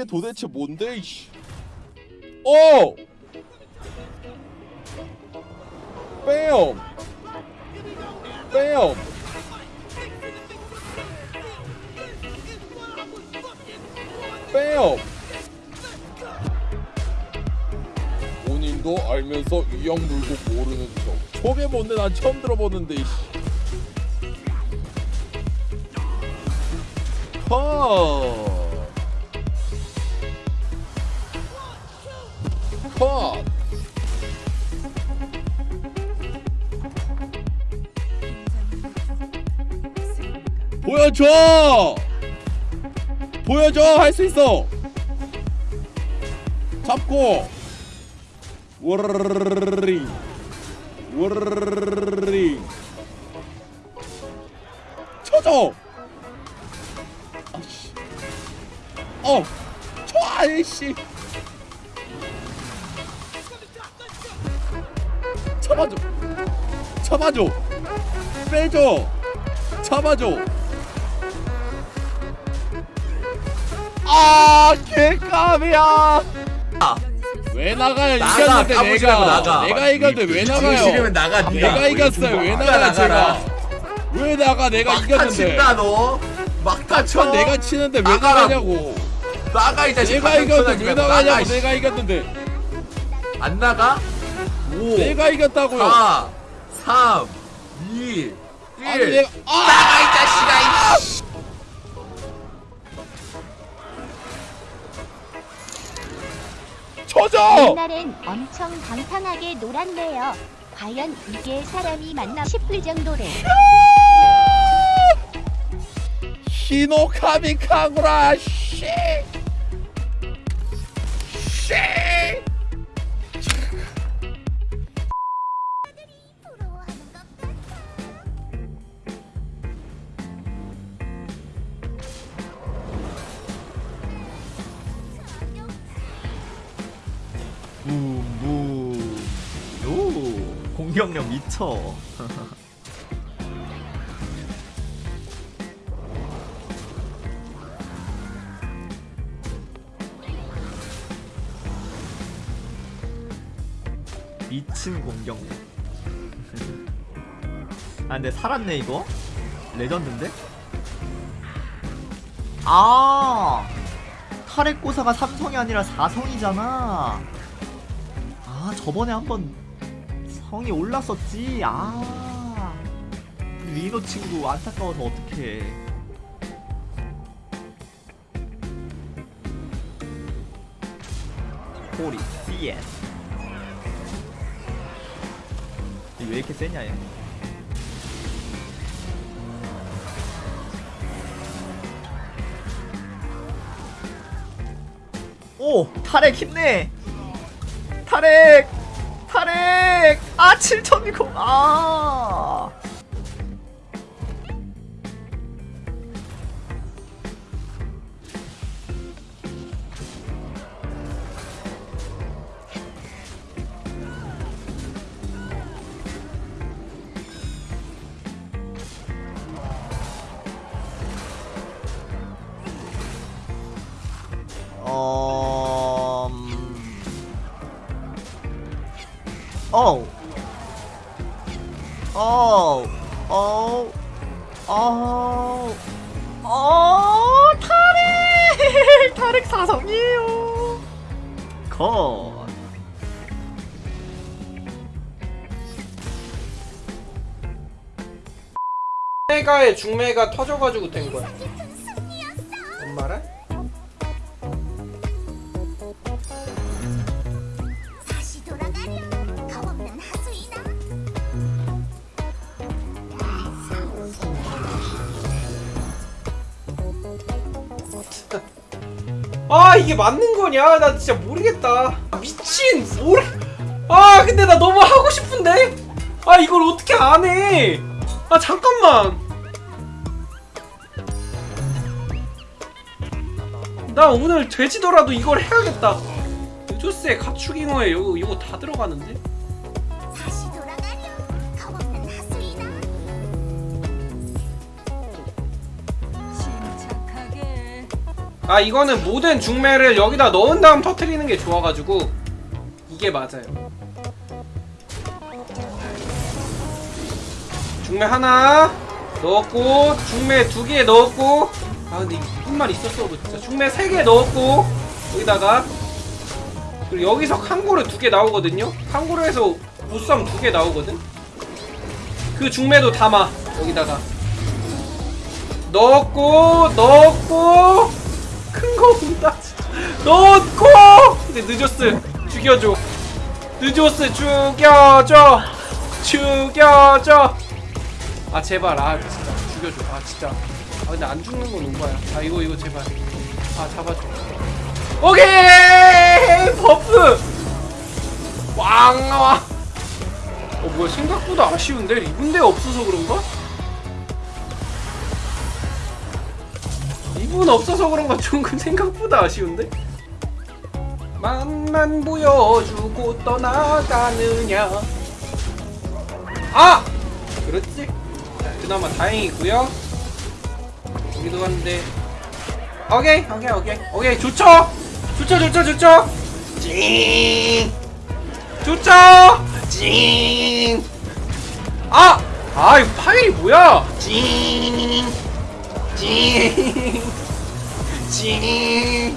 이게 도대체 뭔데 이씨 오! 뺨! 뺨! 뺨! 본인도 알면서 이형 물고 모르는 척 저게 뭔데 난 처음 들어보는데 이씨 컷! 컷! 보여줘! 보여줘! 할 수 있어! 잡고! 워르르르르링 워르르르르링 쳐줘! 잡아줘. 빼줘. 잡아줘. 아 개감이야. 왜 나가요? 나가, 이겼는데 내가. 나가. 내가 이겼는데 왜 나가요? 나가 내가 이겼어요. 왜 나가요 제가? 왜 나가? 내가 막타 이겼는데. 친다 너. 막타 쳐. 천 내가 치는데 왜 나가라고. 나가냐고. 나가 이 자식. 내가 이겼는데 왜 나가냐고 나가, 내가 이겼는데. 안 나가? 5 내가 이겼다고요. 4 3 2 1 아니 아! 나가 이 자식아 이 쳐줘 옛날엔 엄청 방탕하게 놀았네요. 과연 이게 사람이 맞나 싶을 정도로 히노카미 카구라 씨! 씨. 공격력 미쳐. 미친 공격력 아 근데 살았네 이거? 레전드인데? 아! 타렉고사가 3성이 아니라 4성이잖아. 아 저번에 한번 성이 올랐었지 아 리노 친구 안타까워서 어떡해 호리 CS 왜 이렇게 세냐 얘 오! 탈핵 힘내! 탈핵! 800! 아, 7,000이고, 아! 어우 어우 어우 어우 어 타렉 타렉 사성이에요. 컷 메가의 중매가 터져가지고 된 거야. 뭔 말해? 아 이게 맞는 거냐? 나 진짜 모르겠다. 아, 미친 모르. 아 근데 나 너무 하고 싶은데. 아 이걸 어떻게 안 해? 아 잠깐만. 나 오늘 돼지더라도 이걸 해야겠다. 조스의 가축잉어에 이거 이거 다 들어가는데? 아 이거는 모든 중매를 여기다 넣은 다음 터트리는 게 좋아가지고 이게 맞아요. 중매 하나 넣었고 중매 두 개 넣었고 아 근데 이분만 있었어도 진짜. 중매 세 개 넣었고 여기다가. 그리고 여기서 칸고르 두 개 나오거든요? 칸고르에서 보쌈 두 개 나오거든? 그 중매도 담아 여기다가. 넣었고 넣었고 진짜. 넣었고 근데 늦었어. 죽여줘. 늦었어. 죽여줘. 죽여줘. 아 제발. 아 진짜. 죽여줘. 아 진짜. 아 근데 안 죽는 건 오바야. 아 이거 이거 제발. 아 잡아줘. 오케이! 버프! 왕! 나와 어 뭐야. 생각보다 아쉬운데? 리븐데 없어서 그런가? 리븐 없어서 그런가 좀그 생각보다 아쉬운데? 맛만 보여주고 떠나가느냐. 아! 그렇지? 자, 그나마 다행이고요. 여기도 한데. 오케이 오케이 오케이. 오케이 좋죠? 좋죠 좋죠 좋죠? 찡 좋죠? 찡 아! 아 이거 파일이 뭐야? 찡 찡. 찡.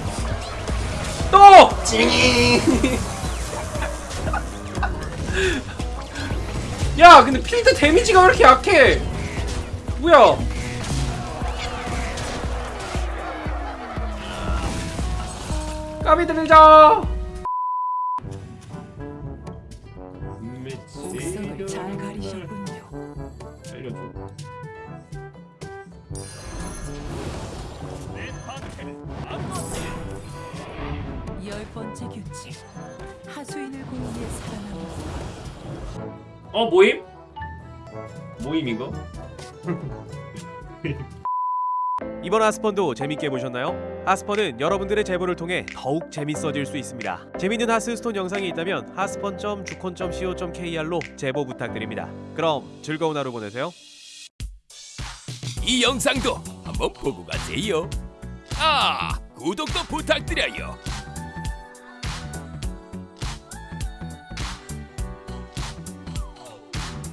또! 찡. 야, 근데 필드 데미지가 왜 이렇게 약해? 뭐야? 까비 들자. 잘 가리셨군요. 열 번째 규칙. 하수인을 고인해 살아남은 어 모임? 모임 이거? 이번 하스펀도 재밌게 보셨나요? 하스펀은 여러분들의 제보를 통해 더욱 재밌어질 수 있습니다. 재밌는 하스스톤 영상이 있다면 하스펀.주콘.co.kr로 제보 부탁드립니다. 그럼 즐거운 하루 보내세요. 이 영상도 한번 보고 가세요. 아, 구독도 부탁드려요.